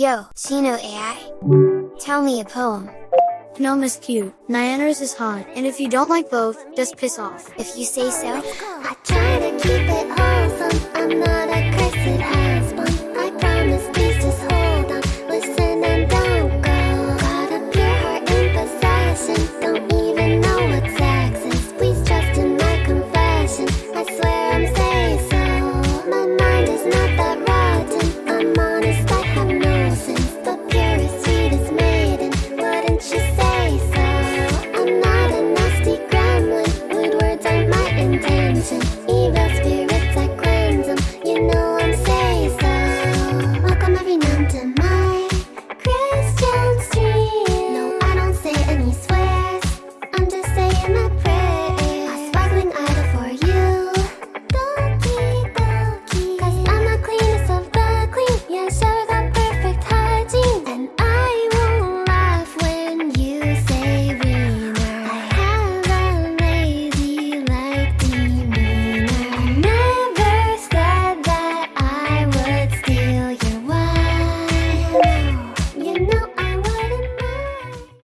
Yo, Sino AI! Tell me a poem. Gnome is cute, Nyanners is hot, and if you don't like both, just piss off. If you say so. I try to keep it wholesome, I'm not a cursed husband. I promise please just hold on, listen and don't go. Got a pure heart in possession, don't even know what's access. Please trust in my confession, I swear I'm say so. My mind is not that